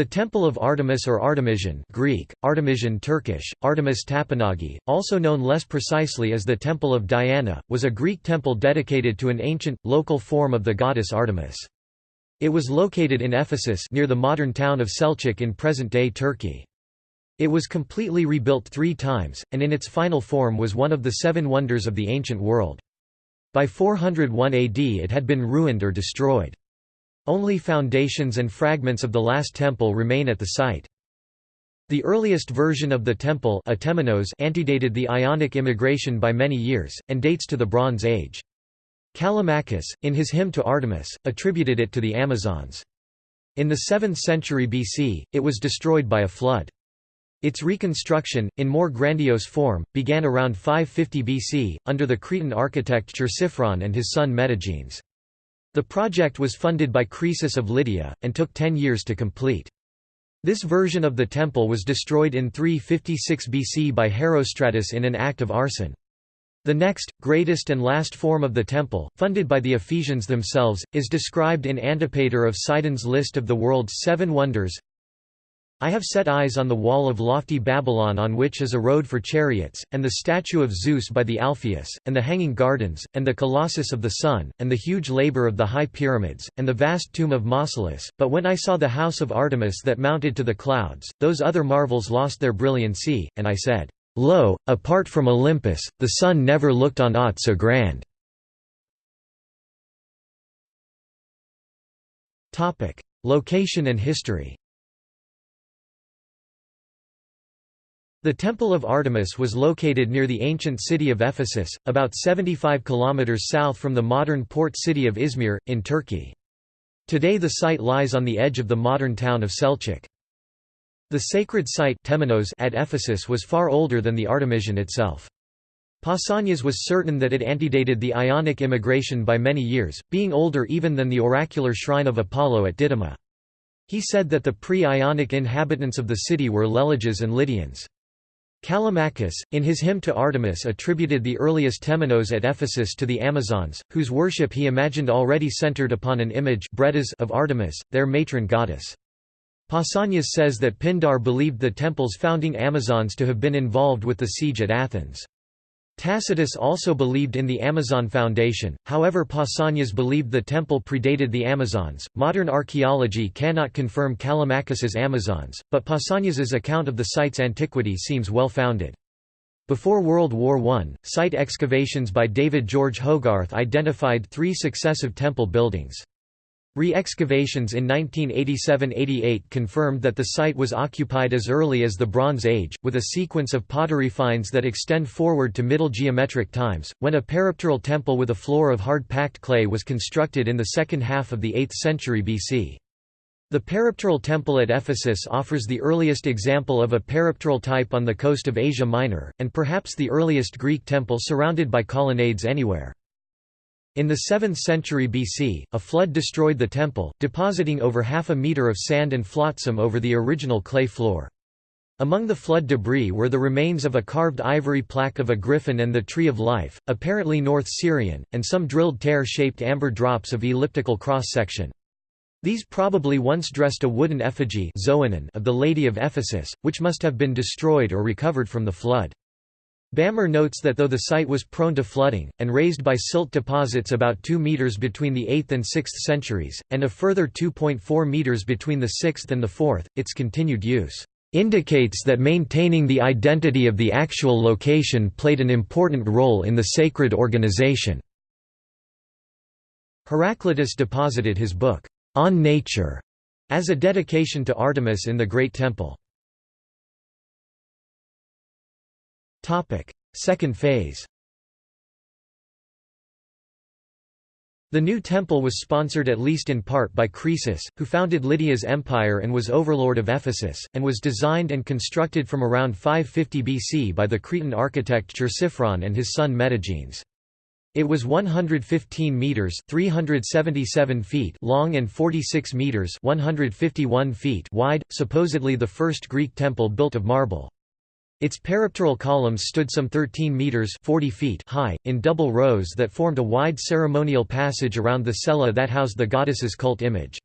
The Temple of Artemis or Artemision Greek, Artemision Turkish, Artemis Tapinagi, also known less precisely as the Temple of Diana, was a Greek temple dedicated to an ancient, local form of the goddess Artemis. It was located in Ephesus near the modern town of Selçuk in present-day Turkey. It was completely rebuilt three times, and in its final form was one of the seven wonders of the ancient world. By 401 AD it had been ruined or destroyed. Only foundations and fragments of the last temple remain at the site. The earliest version of the temple antedated the Ionic immigration by many years, and dates to the Bronze Age. Callimachus, in his hymn to Artemis, attributed it to the Amazons. In the 7th century BC, it was destroyed by a flood. Its reconstruction, in more grandiose form, began around 550 BC, under the Cretan architect Chersiphron and his son Metagenes. The project was funded by Croesus of Lydia, and took ten years to complete. This version of the temple was destroyed in 356 BC by Herostratus in an act of arson. The next, greatest and last form of the temple, funded by the Ephesians themselves, is described in Antipater of Sidon's list of the world's seven wonders I have set eyes on the wall of lofty Babylon on which is a road for chariots, and the statue of Zeus by the Alpheus, and the hanging gardens, and the colossus of the sun, and the huge labour of the high pyramids, and the vast tomb of Mausolus, but when I saw the house of Artemis that mounted to the clouds, those other marvels lost their brilliancy, and I said, Lo, apart from Olympus, the sun never looked on aught so grand. Location and history The Temple of Artemis was located near the ancient city of Ephesus, about 75 kilometers south from the modern port city of Izmir, in Turkey. Today the site lies on the edge of the modern town of Selçuk. The sacred site at Ephesus was far older than the Artemision itself. Pausanias was certain that it antedated the Ionic immigration by many years, being older even than the oracular shrine of Apollo at Didyma. He said that the pre-Ionic inhabitants of the city were Leleges and Lydians. Callimachus, in his hymn to Artemis attributed the earliest temenos at Ephesus to the Amazons, whose worship he imagined already centered upon an image of Artemis, their matron goddess. Pausanias says that Pindar believed the temple's founding Amazons to have been involved with the siege at Athens. Tacitus also believed in the Amazon foundation, however Pausanias believed the temple predated the Amazons. Modern archaeology cannot confirm Callimachus's Amazons, but Pausanias's account of the site's antiquity seems well founded. Before World War I, site excavations by David George Hogarth identified three successive temple buildings. Re-excavations in 1987–88 confirmed that the site was occupied as early as the Bronze Age, with a sequence of pottery finds that extend forward to Middle Geometric times, when a peripteral temple with a floor of hard-packed clay was constructed in the second half of the 8th century BC. The peripteral temple at Ephesus offers the earliest example of a peripteral type on the coast of Asia Minor, and perhaps the earliest Greek temple surrounded by colonnades anywhere. In the 7th century BC, a flood destroyed the temple, depositing over half a metre of sand and flotsam over the original clay floor. Among the flood debris were the remains of a carved ivory plaque of a griffin and the Tree of Life, apparently North Syrian, and some drilled tear-shaped amber drops of elliptical cross-section. These probably once dressed a wooden effigy of the Lady of Ephesus, which must have been destroyed or recovered from the flood. Bammer notes that though the site was prone to flooding, and raised by silt deposits about 2 metres between the 8th and 6th centuries, and a further 2.4 metres between the 6th and the 4th, its continued use indicates that maintaining the identity of the actual location played an important role in the sacred organization. Heraclitus deposited his book, On Nature, as a dedication to Artemis in the Great Temple. Second phase The new temple was sponsored at least in part by Croesus, who founded Lydia's empire and was overlord of Ephesus, and was designed and constructed from around 550 BC by the Cretan architect Chersiphron and his son Metagenes. It was 115 meters (377 feet) long and 46 meters (151 feet) wide, supposedly the first Greek temple built of marble. Its peripteral columns stood some 13 metres 40 feet high, in double rows that formed a wide ceremonial passage around the cella that housed the goddess's cult image.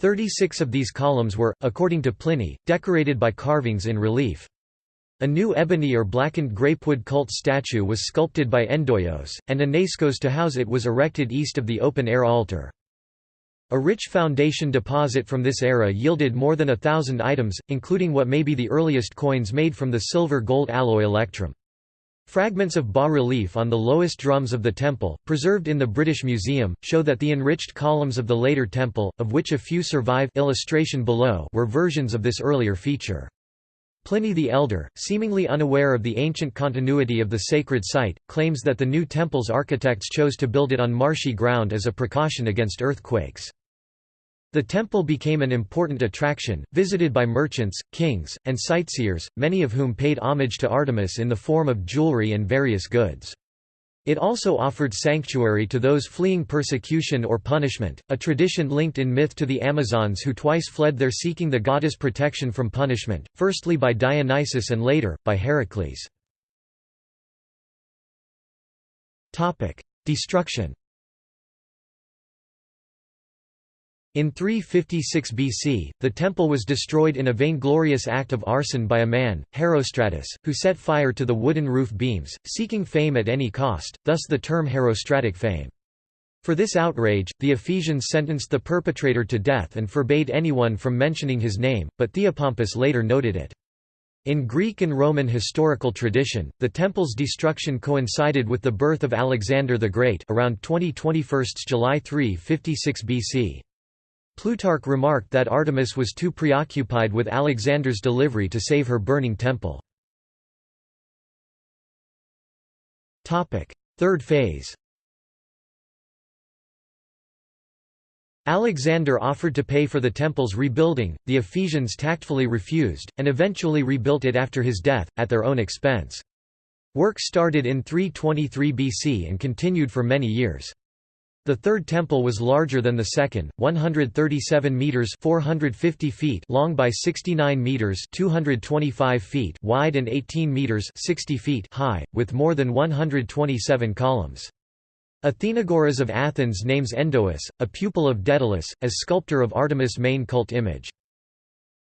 Thirty-six of these columns were, according to Pliny, decorated by carvings in relief. A new ebony or blackened grapewood cult statue was sculpted by Endoios, and a naiskos to house it was erected east of the open-air altar. A rich foundation deposit from this era yielded more than a thousand items, including what may be the earliest coins made from the silver-gold alloy electrum. Fragments of bas-relief on the lowest drums of the temple, preserved in the British Museum, show that the enriched columns of the later temple, of which a few survive illustration below, were versions of this earlier feature. Pliny the Elder, seemingly unaware of the ancient continuity of the sacred site, claims that the new temple's architects chose to build it on marshy ground as a precaution against earthquakes. The temple became an important attraction, visited by merchants, kings, and sightseers, many of whom paid homage to Artemis in the form of jewelry and various goods. It also offered sanctuary to those fleeing persecution or punishment, a tradition linked in myth to the Amazons who twice fled there seeking the goddess' protection from punishment, firstly by Dionysus and later, by Heracles. Destruction In 356 BC, the temple was destroyed in a vainglorious act of arson by a man, Herostratus, who set fire to the wooden roof beams, seeking fame at any cost, thus the term Herostratic fame. For this outrage, the Ephesians sentenced the perpetrator to death and forbade anyone from mentioning his name, but Theopompus later noted it. In Greek and Roman historical tradition, the temple's destruction coincided with the birth of Alexander the Great around 2021 July 356 BC. Plutarch remarked that Artemis was too preoccupied with Alexander's delivery to save her burning temple. Third phase Alexander offered to pay for the temple's rebuilding, the Ephesians tactfully refused, and eventually rebuilt it after his death, at their own expense. Work started in 323 BC and continued for many years. The third temple was larger than the second, 137 meters (450 feet) long by 69 meters (225 feet) wide and 18 meters (60 feet) high, with more than 127 columns. Athenagoras of Athens names Endois, a pupil of Daedalus, as sculptor of Artemis' main cult image.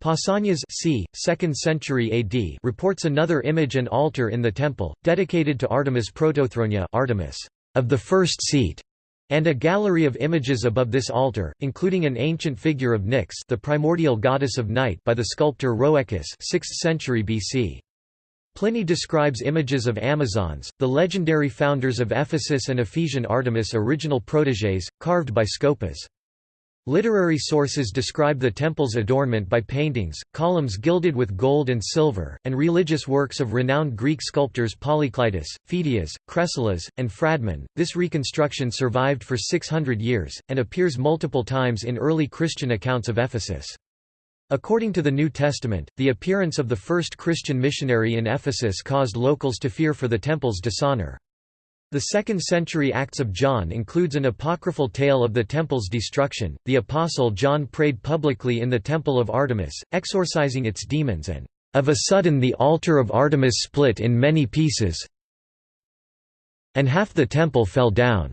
Pausanias c. 2nd century AD reports another image and altar in the temple, dedicated to Artemis Protothronia Artemis of the first seat, and a gallery of images above this altar, including an ancient figure of Nyx the primordial goddess of night by the sculptor Rhoecus 6th century BC. Pliny describes images of Amazons, the legendary founders of Ephesus and Ephesian Artemis original protégés, carved by Scopas. Literary sources describe the temple's adornment by paintings, columns gilded with gold and silver, and religious works of renowned Greek sculptors Polykleitos, Phidias, Kresilas, and Phradmon. This reconstruction survived for 600 years, and appears multiple times in early Christian accounts of Ephesus. According to the New Testament, the appearance of the first Christian missionary in Ephesus caused locals to fear for the temple's dishonor. The 2nd century Acts of John includes an apocryphal tale of the temple's destruction. The apostle John prayed publicly in the temple of Artemis, exorcising its demons and of a sudden the altar of Artemis split in many pieces and half the temple fell down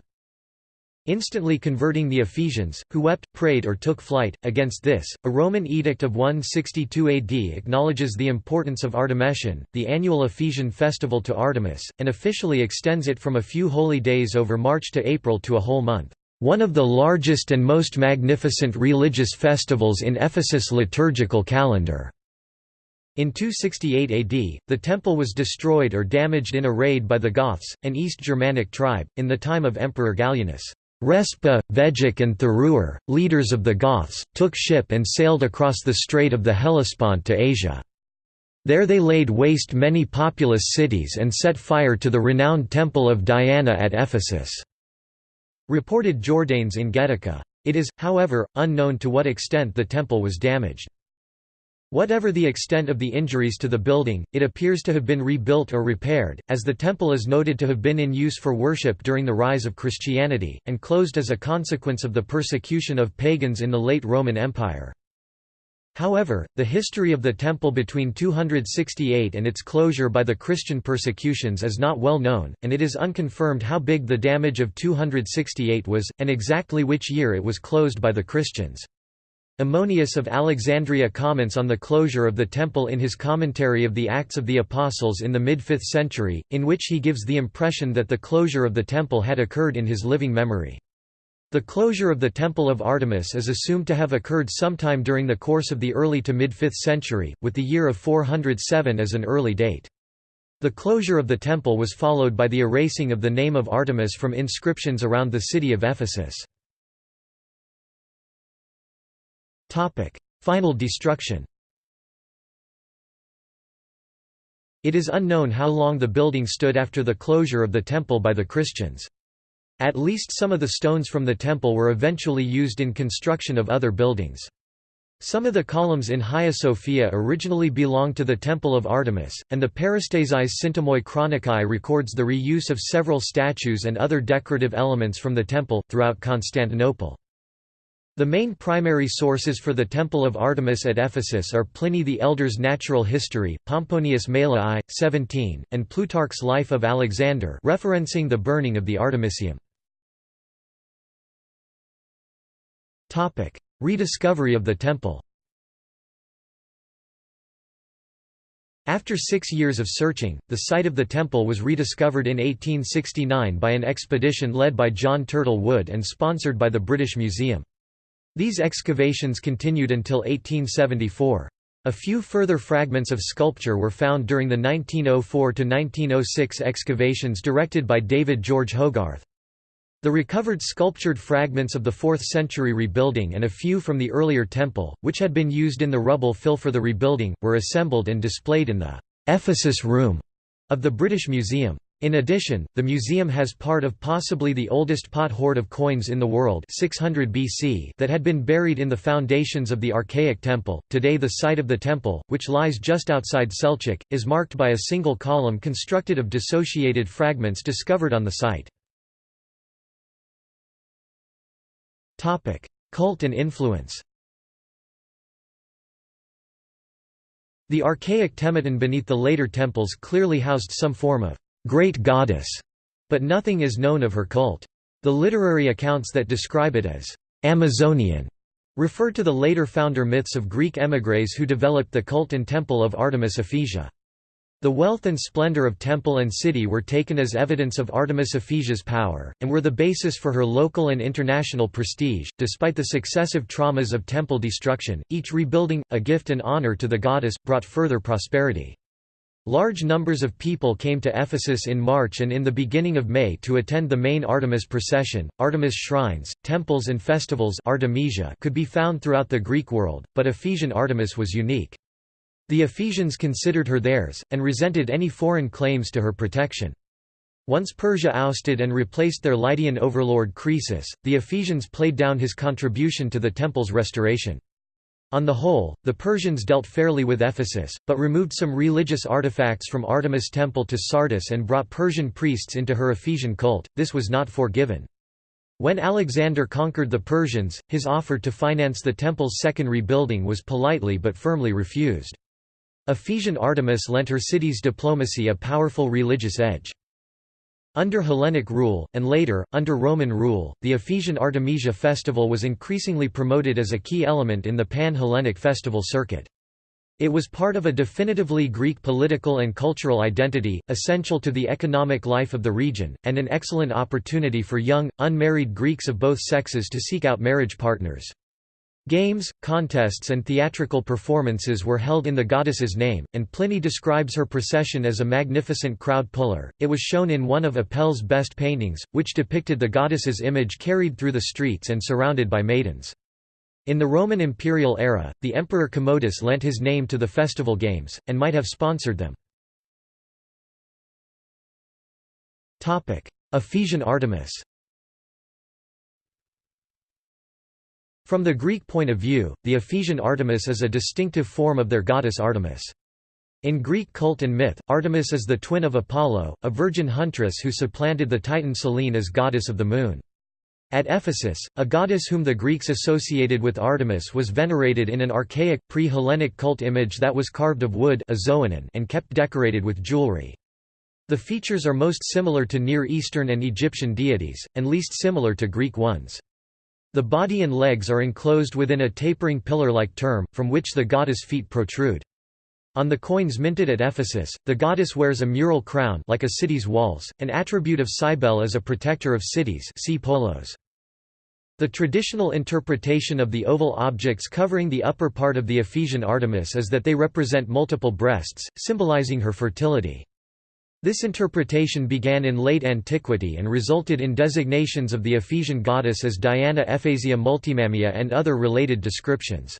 instantly converting the Ephesians, who wept, prayed or took flight. Against this, a Roman edict of 162 AD acknowledges the importance of Artemision, the annual Ephesian festival to Artemis, and officially extends it from a few holy days over March to April to a whole month. One of the largest and most magnificent religious festivals in Ephesus' liturgical calendar. In 268 AD, the temple was destroyed or damaged in a raid by the Goths, an East Germanic tribe, in the time of Emperor Gallienus. Respa, Veduc and Thuruar, leaders of the Goths, took ship and sailed across the Strait of the Hellespont to Asia. There they laid waste many populous cities and set fire to the renowned temple of Diana at Ephesus." Reported Jordanes in Getica. It is, however, unknown to what extent the temple was damaged. Whatever the extent of the injuries to the building, it appears to have been rebuilt or repaired, as the temple is noted to have been in use for worship during the rise of Christianity, and closed as a consequence of the persecution of pagans in the late Roman Empire. However, the history of the temple between 268 and its closure by the Christian persecutions is not well known, and it is unconfirmed how big the damage of 268 was, and exactly which year it was closed by the Christians. Ammonius of Alexandria comments on the closure of the temple in his commentary of the Acts of the Apostles in the mid-5th century, in which he gives the impression that the closure of the temple had occurred in his living memory. The closure of the Temple of Artemis is assumed to have occurred sometime during the course of the early to mid-5th century, with the year of 407 as an early date. The closure of the temple was followed by the erasing of the name of Artemis from inscriptions around the city of Ephesus. Final destruction It is unknown how long the building stood after the closure of the temple by the Christians. At least some of the stones from the temple were eventually used in construction of other buildings. Some of the columns in Hagia Sophia originally belonged to the Temple of Artemis, and the Parastaseis Syntomoi Chronikai records the reuse of several statues and other decorative elements from the temple, throughout Constantinople. The main primary sources for the Temple of Artemis at Ephesus are Pliny the Elder's Natural History, Pomponius Mela I, 17, and Plutarch's Life of Alexander referencing the burning of the Artemisium. Rediscovery of the temple After six years of searching, the site of the temple was rediscovered in 1869 by an expedition led by John Turtle Wood and sponsored by the British Museum. These excavations continued until 1874. A few further fragments of sculpture were found during the 1904–1906 excavations directed by David George Hogarth. The recovered sculptured fragments of the 4th century rebuilding and a few from the earlier temple, which had been used in the rubble fill for the rebuilding, were assembled and displayed in the Ephesus Room of the British Museum. In addition, the museum has part of possibly the oldest pot hoard of coins in the world 600 BC that had been buried in the foundations of the archaic temple. Today the site of the temple, which lies just outside Selçuk, is marked by a single column constructed of dissociated fragments discovered on the site. Topic: Cult and influence The archaic Temenos beneath the later temples clearly housed some form of great goddess, but nothing is known of her cult. The literary accounts that describe it as Amazonian refer to the later founder myths of Greek émigrés who developed the cult and temple of Artemis Ephesia. The wealth and splendor of temple and city were taken as evidence of Artemis Ephesia's power, and were the basis for her local and international prestige. Despite the successive traumas of temple destruction, each rebuilding, a gift and honor to the goddess, brought further prosperity. Large numbers of people came to Ephesus in March and in the beginning of May to attend the main Artemis procession. Artemis shrines, temples, and festivals Artemisia could be found throughout the Greek world, but Ephesian Artemis was unique. The Ephesians considered her theirs, and resented any foreign claims to her protection. Once Persia ousted and replaced their Lydian overlord Croesus, the Ephesians played down his contribution to the temple's restoration. On the whole, the Persians dealt fairly with Ephesus, but removed some religious artifacts from Artemis temple to Sardis and brought Persian priests into her Ephesian cult, this was not forgiven. When Alexander conquered the Persians, his offer to finance the temple's second rebuilding was politely but firmly refused. Ephesian Artemis lent her city's diplomacy a powerful religious edge. Under Hellenic rule, and later, under Roman rule, the Ephesian Artemisia festival was increasingly promoted as a key element in the pan-Hellenic festival circuit. It was part of a definitively Greek political and cultural identity, essential to the economic life of the region, and an excellent opportunity for young, unmarried Greeks of both sexes to seek out marriage partners. Games, contests and theatrical performances were held in the goddess's name, and Pliny describes her procession as a magnificent crowd puller. It was shown in one of Apelles' best paintings, which depicted the goddess's image carried through the streets and surrounded by maidens. In the Roman imperial era, the emperor Commodus lent his name to the festival games, and might have sponsored them. Ephesian Artemis From the Greek point of view, the Ephesian Artemis is a distinctive form of their goddess Artemis. In Greek cult and myth, Artemis is the twin of Apollo, a virgin huntress who supplanted the Titan Selene as goddess of the moon. At Ephesus, a goddess whom the Greeks associated with Artemis was venerated in an archaic, pre-Hellenic cult image that was carved of wood and kept decorated with jewelry. The features are most similar to Near Eastern and Egyptian deities, and least similar to Greek ones. The body and legs are enclosed within a tapering pillar-like term, from which the goddess' feet protrude. On the coins minted at Ephesus, the goddess wears a mural crown like a city's walls, an attribute of Cybele as a protector of cities see Polos. The traditional interpretation of the oval objects covering the upper part of the Ephesian Artemis is that they represent multiple breasts, symbolizing her fertility. This interpretation began in late antiquity and resulted in designations of the Ephesian goddess as Diana Ephesia Multimammia and other related descriptions.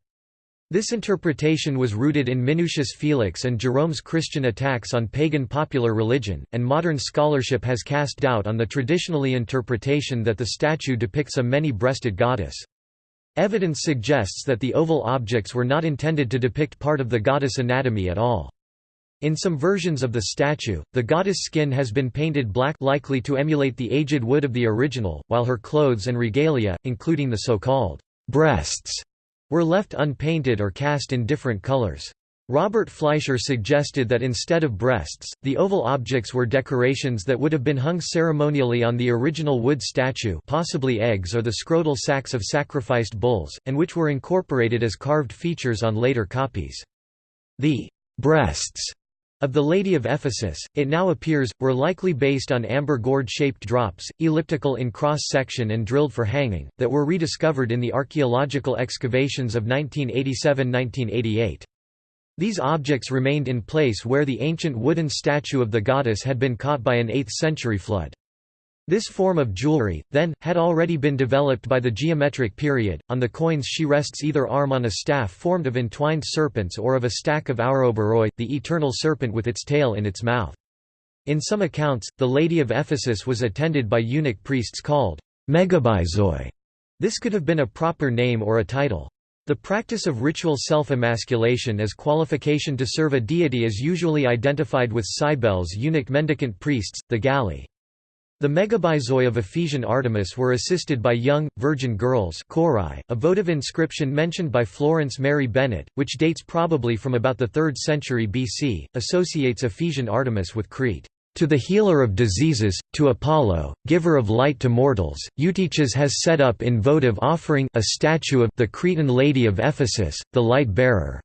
This interpretation was rooted in Minucius Felix and Jerome's Christian attacks on pagan popular religion, and modern scholarship has cast doubt on the traditionally interpretation that the statue depicts a many-breasted goddess. Evidence suggests that the oval objects were not intended to depict part of the goddess anatomy at all. In some versions of the statue, the goddess' skin has been painted black likely to emulate the aged wood of the original, while her clothes and regalia, including the so-called breasts, were left unpainted or cast in different colors. Robert Fleischer suggested that instead of breasts, the oval objects were decorations that would have been hung ceremonially on the original wood statue possibly eggs or the scrotal sacs of sacrificed bulls, and which were incorporated as carved features on later copies. The breasts of the Lady of Ephesus, it now appears, were likely based on amber gourd-shaped drops, elliptical in cross-section and drilled for hanging, that were rediscovered in the archaeological excavations of 1987–1988. These objects remained in place where the ancient wooden statue of the goddess had been caught by an 8th-century flood. This form of jewelry, then, had already been developed by the geometric period. On the coins, she rests either arm on a staff formed of entwined serpents or of a stack of Ouroboroi, the eternal serpent with its tail in its mouth. In some accounts, the Lady of Ephesus was attended by eunuch priests called megabyzoi. This could have been a proper name or a title. The practice of ritual self-emasculation as qualification to serve a deity is usually identified with Cybele's eunuch mendicant priests, the Galli. The megabyzoi of Ephesian Artemis were assisted by young, virgin girls a votive inscription mentioned by Florence Mary Bennett, which dates probably from about the 3rd century BC, associates Ephesian Artemis with Crete. To the healer of diseases, to Apollo, giver of light to mortals, Eutyches has set up in votive offering a statue of the Cretan Lady of Ephesus, the light-bearer.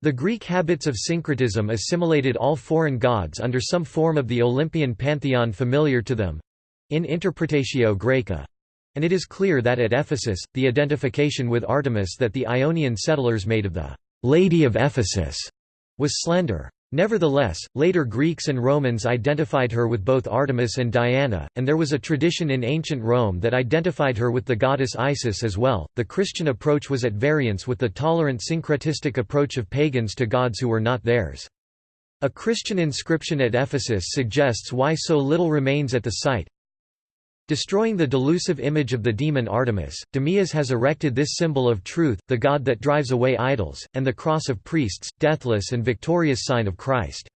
The Greek habits of syncretism assimilated all foreign gods under some form of the Olympian pantheon familiar to them—in Interpretatio Graeca. And it is clear that at Ephesus, the identification with Artemis that the Ionian settlers made of the «Lady of Ephesus» was slender. Nevertheless, later Greeks and Romans identified her with both Artemis and Diana, and there was a tradition in ancient Rome that identified her with the goddess Isis as well. The Christian approach was at variance with the tolerant syncretistic approach of pagans to gods who were not theirs. A Christian inscription at Ephesus suggests why so little remains at the site. Destroying the delusive image of the demon Artemis, Demeas has erected this symbol of truth, the god that drives away idols, and the cross of priests, deathless and victorious sign of Christ.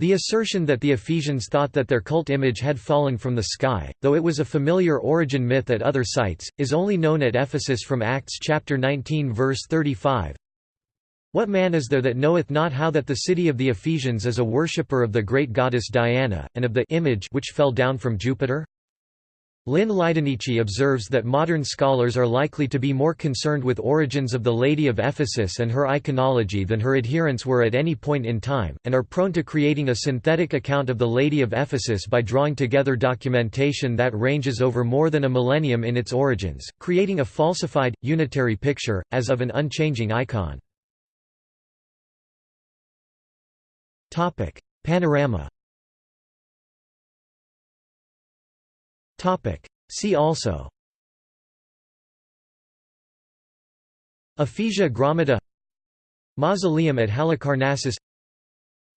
The assertion that the Ephesians thought that their cult image had fallen from the sky, though it was a familiar origin myth at other sites, is only known at Ephesus from Acts chapter 19 verse 35. What man is there that knoweth not how that the city of the Ephesians is a worshipper of the great goddess Diana, and of the image which fell down from Jupiter? Lynn LiDonnici observes that modern scholars are likely to be more concerned with origins of the Lady of Ephesus and her iconology than her adherents were at any point in time, and are prone to creating a synthetic account of the Lady of Ephesus by drawing together documentation that ranges over more than a millennium in its origins, creating a falsified, unitary picture, as of an unchanging icon. Topic: Panorama. Topic: See also. Ephesia Mausoleum at Halicarnassus.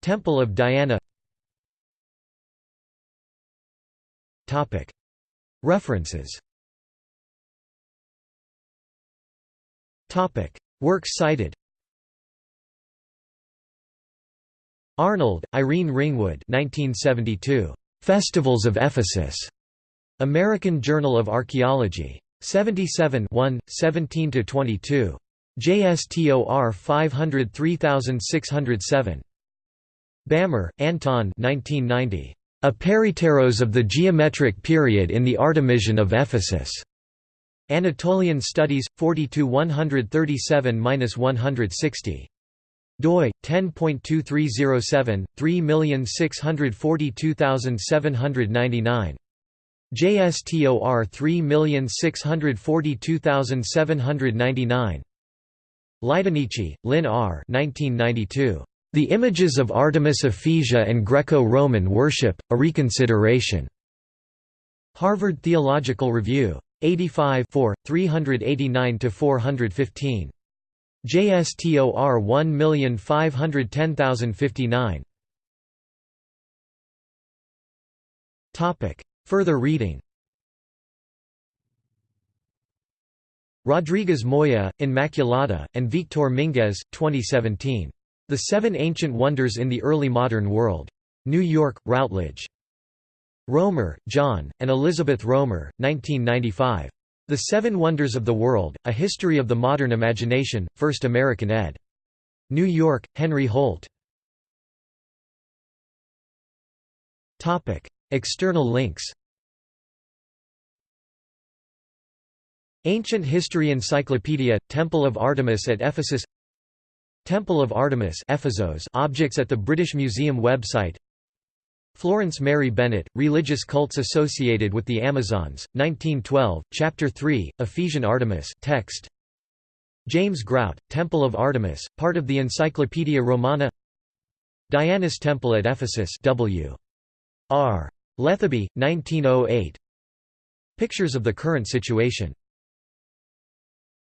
Temple of Diana. Topic. References. Topic. Works cited Arnold, Irene Ringwood 1972. Festivals of Ephesus. American Journal of Archaeology. 77 1, 17–22. JSTOR 503607. Bammer, Anton 1990. A Peripteros of the geometric period in the Artemision of Ephesus. Anatolian Studies, 42 137–160 doi 10.2307 3642799 JSTOR 3642799 LiDonnici, Lynn R. 1992. The Images of Artemis Ephesia and Greco-Roman Worship: A Reconsideration. Harvard Theological Review. 85 389 415. JSTOR 1510059. Topic: Further reading. Rodriguez Moya, Inmaculada, and Victor Minguez, 2017. The Seven Ancient Wonders in the Early Modern World. New York, Routledge. Romer, John, and Elizabeth Romer, 1995. The Seven Wonders of the World, A History of the Modern Imagination, First American ed. New York, Henry Holt. External links Ancient History Encyclopedia, Temple of Artemis at Ephesus Temple of Artemis Ephesos objects at the British Museum website Florence Mary Bennett, Religious Cults Associated with the Amazons, 1912, Chapter 3, Ephesian Artemis text. James Grout, Temple of Artemis, part of the Encyclopaedia Romana Diana's Temple at Ephesus W. R. Lethaby, 1908 Pictures of the current situation